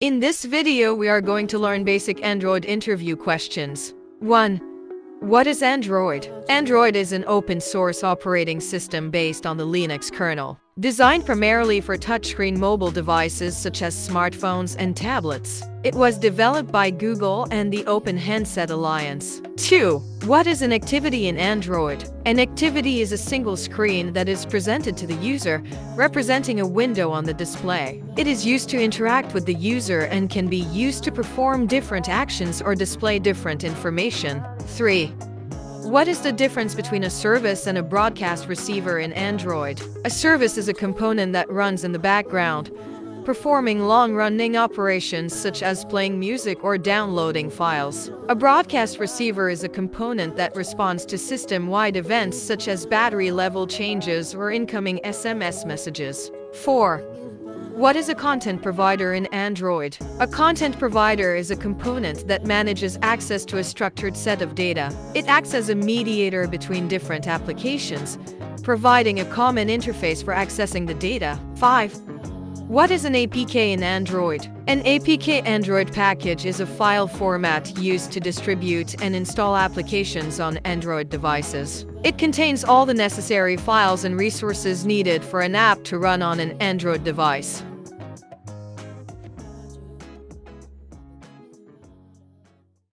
In this video, we are going to learn basic Android interview questions. 1. What is Android? Android is an open source operating system based on the Linux kernel. Designed primarily for touchscreen mobile devices such as smartphones and tablets, it was developed by Google and the Open Handset Alliance. 2. What is an activity in Android? An activity is a single screen that is presented to the user, representing a window on the display. It is used to interact with the user and can be used to perform different actions or display different information. 3. What is the difference between a service and a broadcast receiver in Android? A service is a component that runs in the background, performing long-running operations such as playing music or downloading files. A broadcast receiver is a component that responds to system-wide events such as battery level changes or incoming SMS messages. 4. What is a content provider in Android? A content provider is a component that manages access to a structured set of data. It acts as a mediator between different applications, providing a common interface for accessing the data. 5. What is an APK in Android? An APK Android package is a file format used to distribute and install applications on Android devices. It contains all the necessary files and resources needed for an app to run on an Android device.